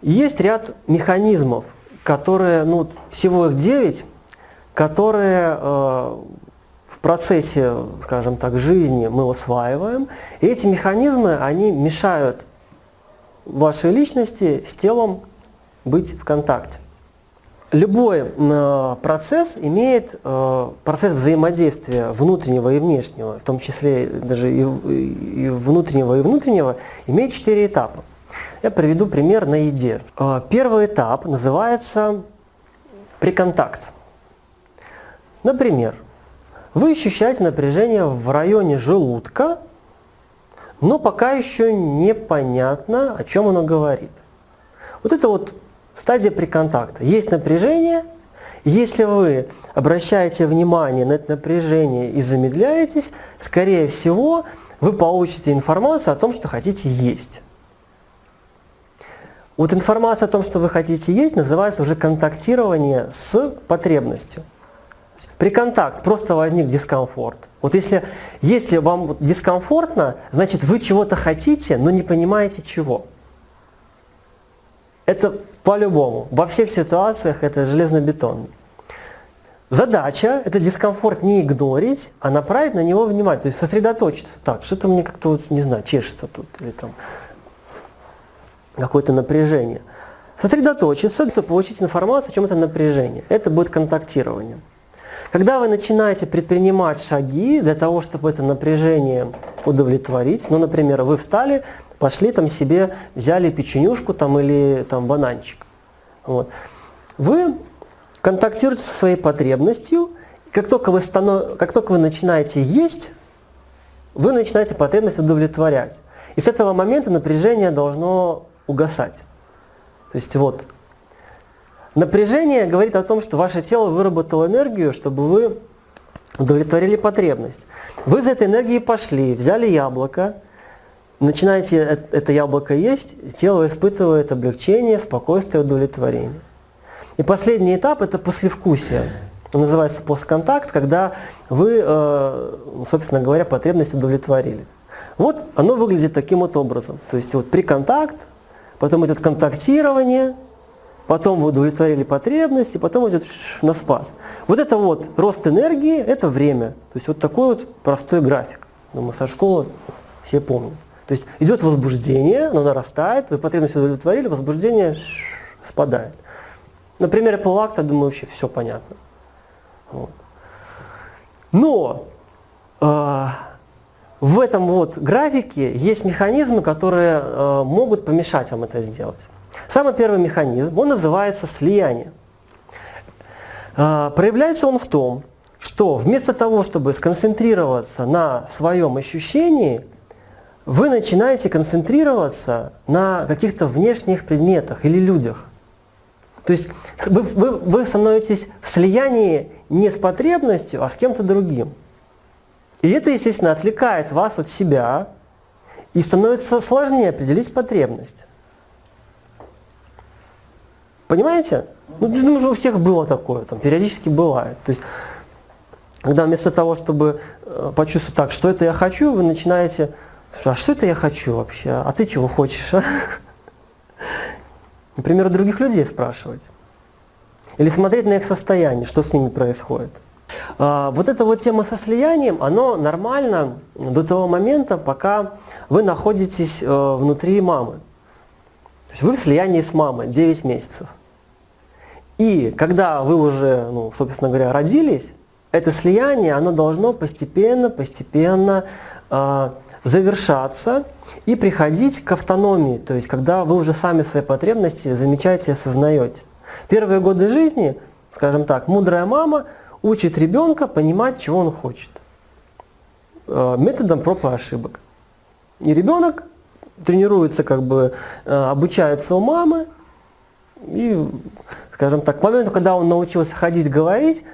Есть ряд механизмов, которые, ну, всего их 9, которые э, в процессе, скажем так, жизни мы усваиваем. И эти механизмы, они мешают вашей личности с телом быть в контакте. Любой э, процесс имеет э, процесс взаимодействия внутреннего и внешнего, в том числе даже и, и внутреннего и внутреннего, имеет четыре этапа. Я приведу пример на еде. Э, первый этап называется приконтакт. Например, вы ощущаете напряжение в районе желудка, но пока еще непонятно, о чем оно говорит. Вот это вот стадия приконтакта. Есть напряжение, если вы обращаете внимание на это напряжение и замедляетесь, скорее всего, вы получите информацию о том, что хотите есть. Вот информация о том, что вы хотите есть, называется уже контактирование с потребностью. При контакт просто возник дискомфорт. Вот если, если вам дискомфортно, значит вы чего-то хотите, но не понимаете чего. Это по-любому. Во всех ситуациях это железно-бетонно. Задача – это дискомфорт не игнорить, а направить на него внимание, то есть сосредоточиться. Так, что-то мне как-то, вот, не знаю, чешется тут, или там какое-то напряжение. Сосредоточиться, чтобы получить информацию, о чем это напряжение. Это будет контактирование. Когда вы начинаете предпринимать шаги для того, чтобы это напряжение удовлетворить, ну, например, вы встали, пошли там себе, взяли печенюшку там, или там, бананчик, вот. вы контактируете со своей потребностью, как только, вы станов... как только вы начинаете есть, вы начинаете потребность удовлетворять. И с этого момента напряжение должно угасать. То есть вот, напряжение говорит о том, что ваше тело выработало энергию, чтобы вы удовлетворили потребность. Вы за этой энергией пошли, взяли яблоко, начинаете это яблоко есть, тело испытывает облегчение, спокойствие, удовлетворение. И последний этап – это послевкусие. Он называется постконтакт, когда вы, э, собственно говоря, потребность удовлетворили. Вот оно выглядит таким вот образом. То есть вот при контакт, потом идет контактирование, потом вы удовлетворили потребности, потом идет на спад. Вот это вот рост энергии – это время. То есть вот такой вот простой график. Думаю, со школы все помнят. То есть идет возбуждение, оно нарастает, вы потребность удовлетворили, возбуждение спадает. На примере полуакта, думаю, вообще все понятно. Вот. Но э, в этом вот графике есть механизмы, которые э, могут помешать вам это сделать. Самый первый механизм, он называется слияние. Э, проявляется он в том, что вместо того, чтобы сконцентрироваться на своем ощущении, вы начинаете концентрироваться на каких-то внешних предметах или людях. То есть вы, вы, вы становитесь в слиянии не с потребностью, а с кем-то другим. И это, естественно, отвлекает вас от себя и становится сложнее определить потребность. Понимаете? Ну, думаю, что у всех было такое, там, периодически бывает. То есть, когда вместо того, чтобы э, почувствовать так, что это я хочу, вы начинаете, а что это я хочу вообще, а ты чего хочешь? А? Например, у других людей спрашивать. Или смотреть на их состояние, что с ними происходит. А, вот эта вот тема со слиянием, оно нормально до того момента, пока вы находитесь э, внутри мамы. То есть вы в слиянии с мамой 9 месяцев. И когда вы уже, ну, собственно говоря, родились, это слияние, оно должно постепенно, постепенно э, завершаться и приходить к автономии, то есть когда вы уже сами свои потребности замечаете и осознаете. Первые годы жизни, скажем так, мудрая мама – учит ребенка понимать, чего он хочет. Э, методом проб и ошибок. И ребенок тренируется, как бы э, обучается у мамы, и, скажем так, к моменту, когда он научился ходить, говорить,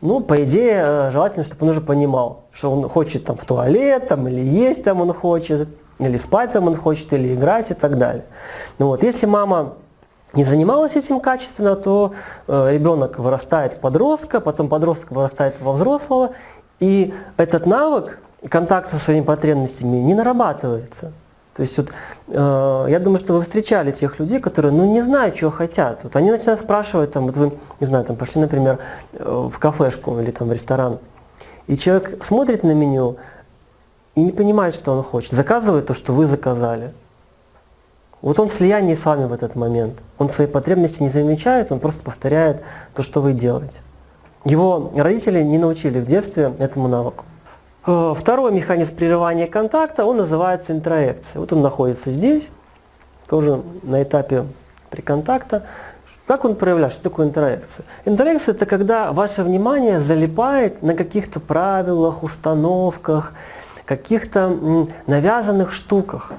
ну, по идее, э, желательно, чтобы он уже понимал, что он хочет там в туалет, там, или есть там он хочет, или спать там он хочет, или играть и так далее. Ну, вот, если мама не занималась этим качественно, то э, ребенок вырастает в подростка, потом подросток вырастает во взрослого, и этот навык контакта со своими потребностями не нарабатывается. То есть вот, э, я думаю, что вы встречали тех людей, которые ну, не знают, чего хотят. Вот они начинают спрашивать, там, вот вы, не знаю, там, пошли, например, э, в кафешку или там, в ресторан, и человек смотрит на меню и не понимает, что он хочет, заказывает то, что вы заказали. Вот он в слиянии с вами в этот момент. Он свои потребности не замечает, он просто повторяет то, что вы делаете. Его родители не научили в детстве этому навыку. Э, второй механизм прерывания контакта, он называется интроекция. Вот он находится здесь, тоже на этапе приконтакта. Как он проявляется? Что такое интеракция? Интеракция – это когда ваше внимание залипает на каких-то правилах, установках, каких-то навязанных штуках.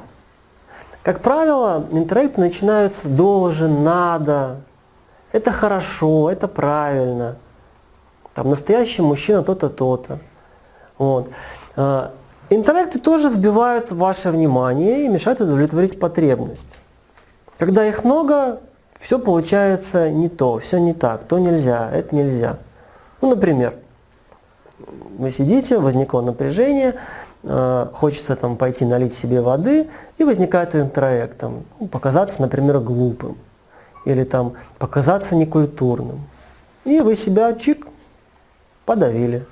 Как правило, интеракты начинаются «должен», «надо», «это хорошо», «это правильно», там «настоящий мужчина то-то, то-то». Вот. А, интеракты тоже сбивают ваше внимание и мешают удовлетворить потребность. Когда их много, все получается не то, все не так, то нельзя, это нельзя. Ну, например, вы сидите, возникло напряжение, хочется там пойти налить себе воды, и возникает интроект, там, ну, показаться, например, глупым, или там показаться некультурным. И вы себя чик подавили.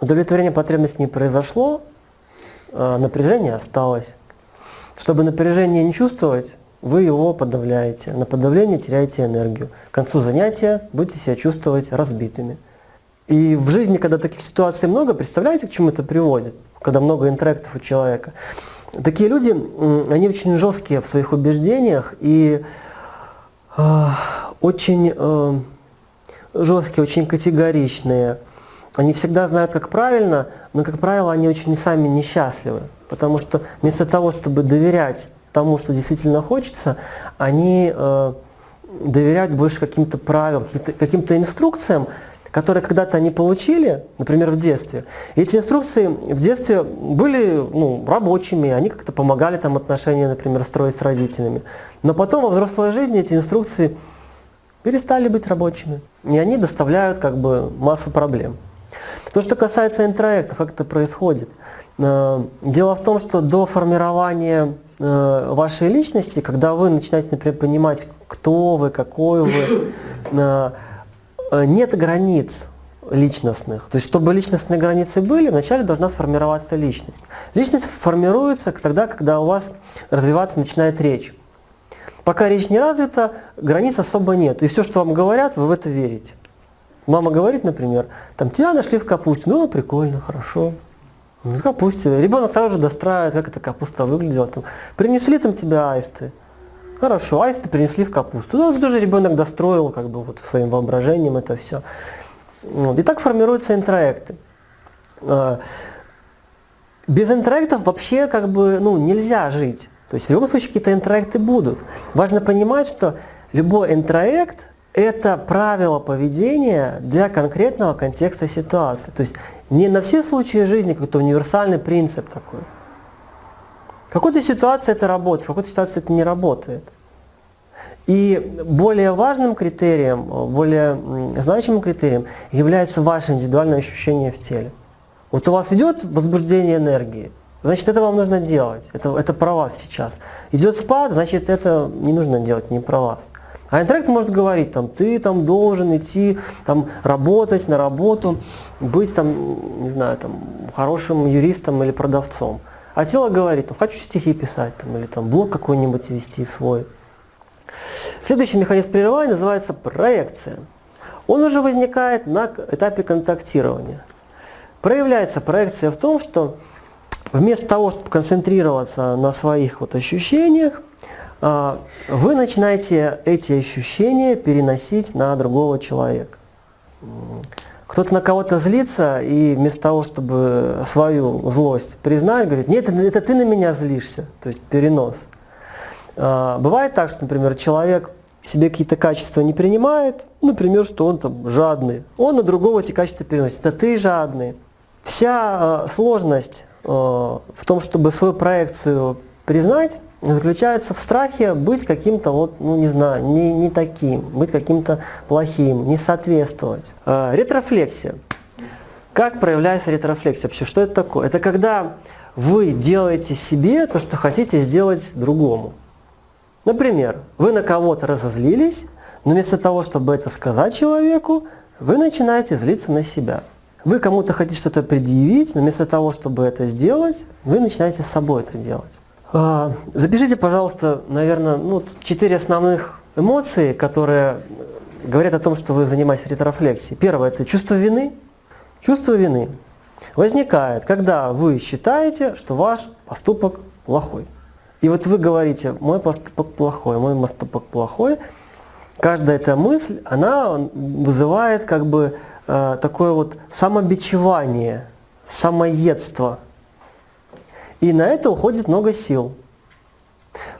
Удовлетворение потребности не произошло, а напряжение осталось. Чтобы напряжение не чувствовать, вы его подавляете. На подавление теряете энергию. К концу занятия будете себя чувствовать разбитыми. И в жизни, когда таких ситуаций много, представляете, к чему это приводит? Когда много интерактов у человека. Такие люди, они очень жесткие в своих убеждениях и э, очень э, жесткие, очень категоричные. Они всегда знают, как правильно, но, как правило, они очень сами несчастливы. Потому что вместо того, чтобы доверять тому, что действительно хочется, они э, доверяют больше каким-то правилам, каким-то каким инструкциям, которые когда-то они получили, например, в детстве. Эти инструкции в детстве были ну, рабочими, они как-то помогали там отношения, например, строить с родителями. Но потом во взрослой жизни эти инструкции перестали быть рабочими. И они доставляют как бы массу проблем. То, что касается интроектов, как это происходит. Э, дело в том, что до формирования э, вашей личности, когда вы начинаете, например, понимать, кто вы, какой вы, э, нет границ личностных. То есть, чтобы личностные границы были, вначале должна сформироваться личность. Личность формируется тогда, когда у вас развиваться начинает речь. Пока речь не развита, границ особо нет. И все, что вам говорят, вы в это верите. Мама говорит, например, там, тебя нашли в капусте. Ну, прикольно, хорошо. Ну, в капусте. Ребенок сразу же достраивает, как эта капуста выглядела. Там, принесли там тебя аисты. Хорошо, аисты принесли в капусту. Ну, тоже ребенок достроил как бы вот своим воображением это все. Вот. И так формируются интроекты. А, без интроектов вообще как бы ну, нельзя жить. То есть в любом случае какие-то интроекты будут. Важно понимать, что любой интроект это правило поведения для конкретного контекста ситуации. То есть не на все случаи жизни какой-то универсальный принцип такой. Какой-то ситуации это работает, в какой-то ситуации это не работает. И более важным критерием, более значимым критерием является ваше индивидуальное ощущение в теле. Вот у вас идет возбуждение энергии, значит это вам нужно делать, это, это про вас сейчас. Идет спад, значит это не нужно делать, не про вас. А интеллект может говорить, там, ты там должен идти, там, работать на работу, быть там, не знаю, там, хорошим юристом или продавцом. А тело говорит, там, хочу стихи писать, там, или там, блог какой-нибудь вести свой. Следующий механизм прерывания называется проекция. Он уже возникает на этапе контактирования. Проявляется проекция в том, что вместо того, чтобы концентрироваться на своих вот ощущениях, а, вы начинаете эти ощущения переносить на другого человека. Кто-то на кого-то злится, и вместо того, чтобы свою злость признать, говорит, нет, это ты на меня злишься, то есть перенос. А, бывает так, что, например, человек себе какие-то качества не принимает, например, что он там жадный, он на другого эти качества переносит, это ты жадный. Вся э, сложность э, в том, чтобы свою проекцию признать, заключается в страхе быть каким-то, вот, ну не знаю, не, не таким, быть каким-то плохим, не соответствовать. Э, ретрофлексия. Как проявляется ретрофлексия? Вообще, что это такое? Это когда вы делаете себе то, что хотите сделать другому. Например, вы на кого-то разозлились, но вместо того, чтобы это сказать человеку, вы начинаете злиться на себя. Вы кому-то хотите что-то предъявить, но вместо того, чтобы это сделать, вы начинаете с собой это делать. А, запишите, пожалуйста, наверное, ну, четыре основных эмоции, которые говорят о том, что вы занимаетесь ретрофлексией. Первое – это чувство вины. Чувство вины возникает, когда вы считаете, что ваш поступок плохой. И вот вы говорите, мой поступок плохой, мой поступок плохой. Каждая эта мысль, она вызывает как бы э, такое вот самобичевание, самоедство. И на это уходит много сил.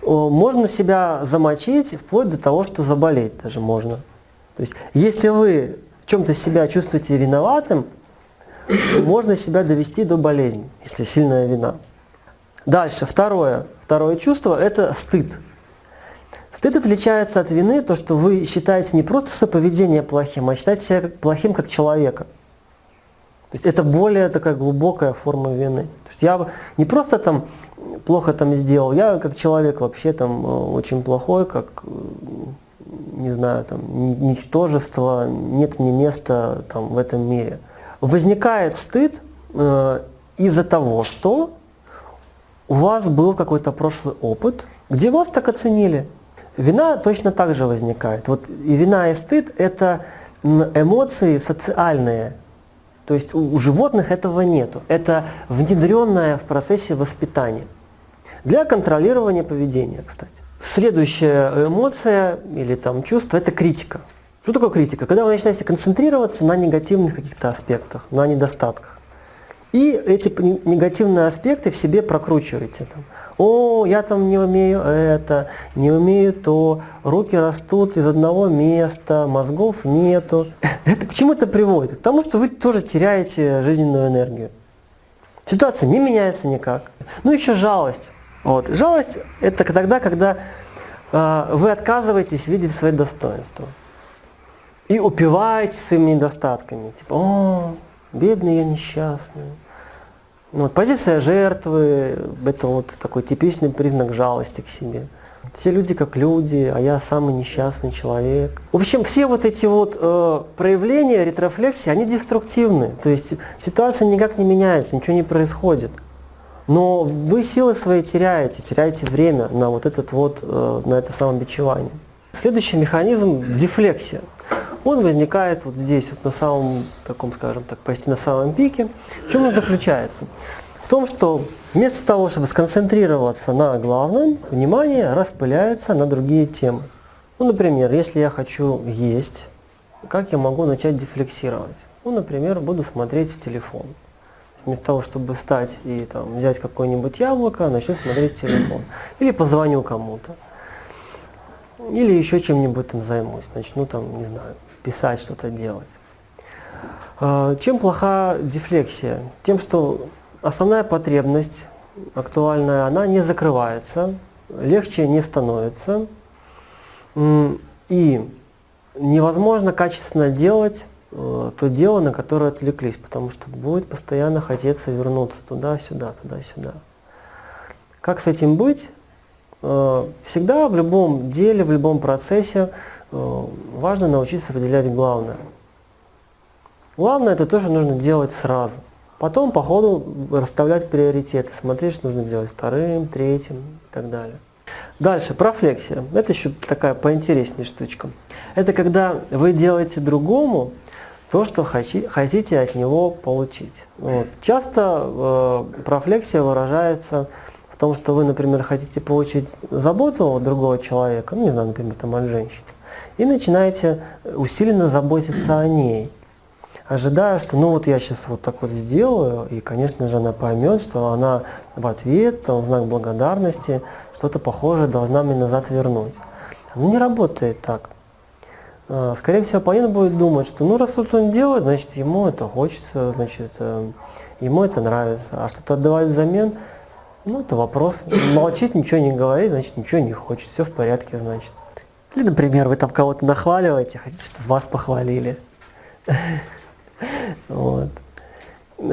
Можно себя замочить вплоть до того, что заболеть даже можно. То есть, если вы в чем-то себя чувствуете виноватым, можно себя довести до болезни, если сильная вина. Дальше, второе, второе чувство – это стыд. Стыд отличается от вины, то, что вы считаете не просто соповедение плохим, а считаете себя плохим как человека. Есть это более такая глубокая форма вины. То есть я не просто там плохо там сделал, я как человек вообще там э, очень плохой, как э, не знаю, там, ничтожество, нет мне места там, в этом мире. Возникает стыд э, из-за того, что у вас был какой-то прошлый опыт, где вас так оценили. Вина точно так же возникает. Вот и вина и стыд – это эмоции социальные. То есть у, у животных этого нету. Это внедренное в процессе воспитания. Для контролирования поведения, кстати. Следующая эмоция или там чувство – это критика. Что такое критика? Когда вы начинаете концентрироваться на негативных каких-то аспектах, на недостатках. И эти негативные аспекты в себе прокручиваете. Там. О, я там не умею это, не умею то, руки растут из одного места, мозгов нету. Это к чему это приводит? К тому, что вы тоже теряете жизненную энергию. Ситуация не меняется никак. Ну еще жалость. Вот. Жалость – это тогда, когда э, вы отказываетесь видеть свои достоинства и упиваетесь своими недостатками. Типа, о, бедный я несчастный. Вот, позиция жертвы – это вот такой типичный признак жалости к себе. Все люди как люди, а я самый несчастный человек. В общем, все вот эти вот э, проявления ретрофлексии, они деструктивны. То есть ситуация никак не меняется, ничего не происходит. Но вы силы свои теряете, теряете время на вот этот вот, э, на это самобичевание. Следующий механизм – дефлексия. Он возникает вот здесь, вот на самом, таком, скажем так, почти на самом пике. В чем он заключается? В том, что вместо того, чтобы сконцентрироваться на главном, внимание распыляется на другие темы. Ну, например, если я хочу есть, как я могу начать дефлексировать? Ну, например, буду смотреть в телефон вместо того, чтобы встать и там, взять какое-нибудь яблоко, начну смотреть телефон. Или позвоню кому-то. Или еще чем-нибудь там займусь. Начну там, не знаю, писать, что-то делать. А, чем плоха дефлексия? Тем, что основная потребность актуальная, она не закрывается, легче не становится. И невозможно качественно делать Э, то дело, на которое отвлеклись, потому что будет постоянно хотеться вернуться туда-сюда, туда-сюда. Как с этим быть? Э, всегда в любом деле, в любом процессе важно научиться выделять главное. Главное это тоже нужно делать сразу. Потом по ходу расставлять приоритеты, смотреть, что нужно делать вторым, третьим и так далее. Дальше, профлексия. Это еще такая поинтереснее штучка. Это когда вы делаете другому то, что хотите от него получить. Вот. Часто э, профлексия выражается в том, что вы, например, хотите получить заботу от другого человека, ну, не знаю, например, там, от женщины, и начинаете усиленно заботиться о ней, ожидая, что ну вот я сейчас вот так вот сделаю, и, конечно же, она поймет, что она в ответ, там, в знак благодарности, что-то похожее должна мне назад вернуть. Оно не работает так. А, скорее всего, оппонент будет думать, что ну раз тут он делает, значит ему это хочется, значит э, ему это нравится. А что-то отдавать взамен, ну это вопрос. Молчит, ничего не говорит, значит ничего не хочет, все в порядке, значит. Или, например, вы там кого-то нахваливаете, хотите, чтобы вас похвалили. Вот.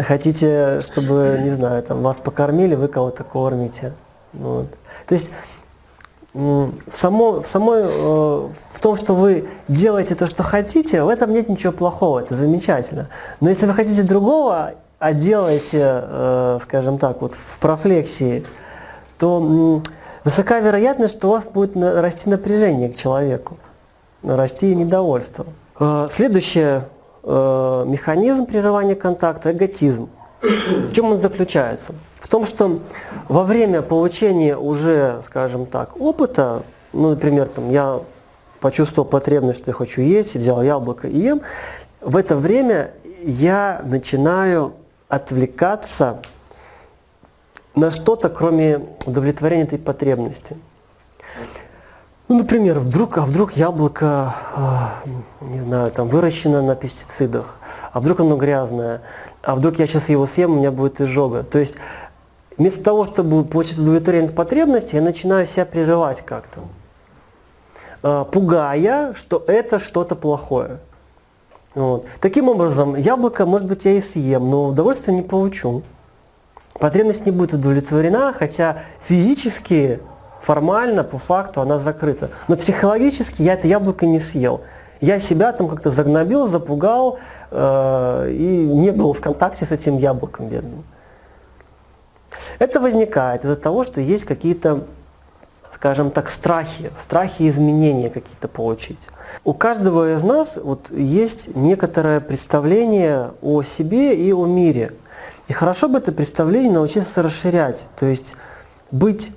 хотите, чтобы, не знаю, там, вас покормили, вы кого-то кормите. Вот. То есть само, в, самой, э, в том, что вы делаете то, что хотите, в этом нет ничего плохого, это замечательно. Но если вы хотите другого, а делаете, э, скажем так, вот в профлексии, то высока вероятность, что у вас будет расти напряжение к человеку, расти недовольство. Э, следующий механизм прерывания контакта – эготизм. В чем он заключается? В том, что во время получения уже, скажем так, опыта, ну, например, там, я почувствовал потребность, что я хочу есть, взял яблоко и ем, в это время я начинаю отвлекаться на что-то, кроме удовлетворения этой потребности. Ну, например, вдруг, а вдруг яблоко, э, не знаю, там выращено на пестицидах, а вдруг оно грязное, а вдруг я сейчас его съем, у меня будет изжога. То есть вместо того, чтобы получить удовлетворение потребности, я начинаю себя прерывать как-то, э, пугая, что это что-то плохое. Вот. Таким образом, яблоко, может быть, я и съем, но удовольствия не получу. Потребность не будет удовлетворена, хотя физически, формально, по факту она закрыта. Но психологически я это яблоко не съел. Я себя там как-то загнобил, запугал э, и не был в контакте с этим яблоком бедным. Это возникает из-за того, что есть какие-то, скажем так, страхи, страхи изменения какие-то получить. У каждого из нас вот есть некоторое представление о себе и о мире. И хорошо бы это представление научиться расширять, то есть быть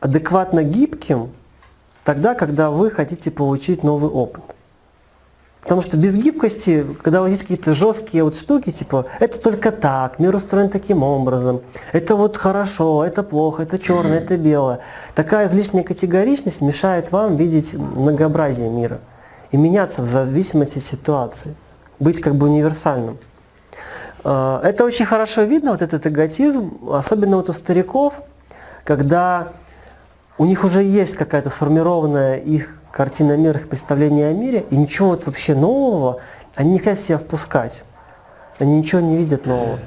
адекватно гибким тогда, когда вы хотите получить новый опыт. Потому что без гибкости, когда у вас есть какие-то жесткие вот штуки, типа, это только так, мир устроен таким образом, это вот хорошо, это плохо, это черное, это белое. Такая излишняя категоричность мешает вам видеть многообразие мира и меняться в зависимости от ситуации, быть как бы универсальным. А, это очень хорошо видно, вот этот эготизм, особенно вот у стариков, когда у них уже есть какая-то сформированная их картина мира, их представление о мире, и ничего вот вообще нового они не хотят себя впускать. Они ничего не видят нового.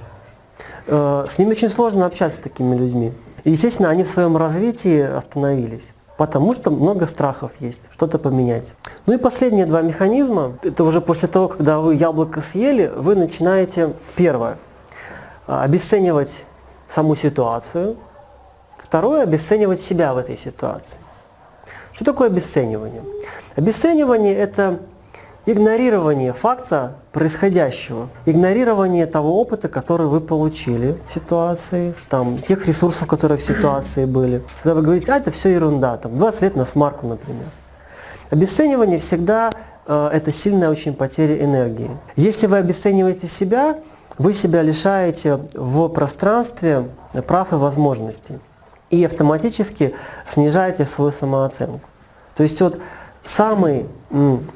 Э, с ними очень сложно общаться с такими людьми. И, естественно, они в своем развитии остановились. Потому что много страхов есть, что-то поменять. Ну и последние два механизма, это уже после того, когда вы яблоко съели, вы начинаете, первое, обесценивать саму ситуацию, второе, обесценивать себя в этой ситуации. Что такое обесценивание? Обесценивание – это игнорирование факта происходящего, игнорирование того опыта, который вы получили в ситуации, там, тех ресурсов, которые в ситуации были. Когда вы говорите, а это все ерунда, там, 20 лет на смарку, например. Обесценивание всегда э, это сильная очень потеря энергии. Если вы обесцениваете себя, вы себя лишаете в пространстве прав и возможностей и автоматически снижаете свою самооценку. То есть вот самый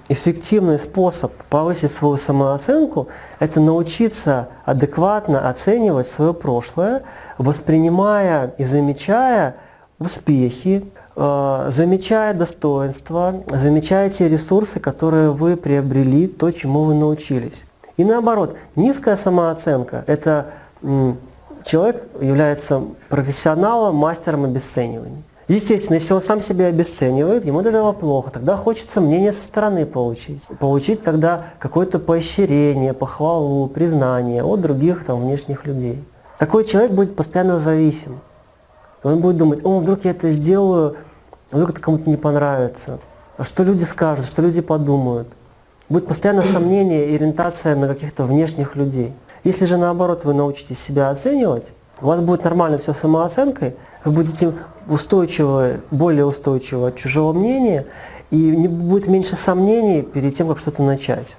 эффективный способ повысить свою самооценку – это научиться адекватно оценивать свое прошлое, воспринимая и замечая успехи, э, замечая достоинства, замечая те ресурсы, которые вы приобрели, то, чему вы научились. И наоборот, низкая самооценка – это человек является профессионалом, мастером обесценивания. Естественно, если он сам себя обесценивает, ему от этого плохо, тогда хочется мнение со стороны получить. Получить тогда какое-то поощрение, похвалу, признание от других там, внешних людей. Такой человек будет постоянно зависим. Он будет думать, о, вдруг я это сделаю, вдруг это кому-то не понравится. А что люди скажут, что люди подумают. Будет постоянно сомнение и ориентация на каких-то внешних людей. Если же наоборот вы научитесь себя оценивать, у вас будет нормально все самооценкой, вы будете устойчивы, более устойчивы от чужого мнения, и не будет меньше сомнений перед тем, как что-то начать.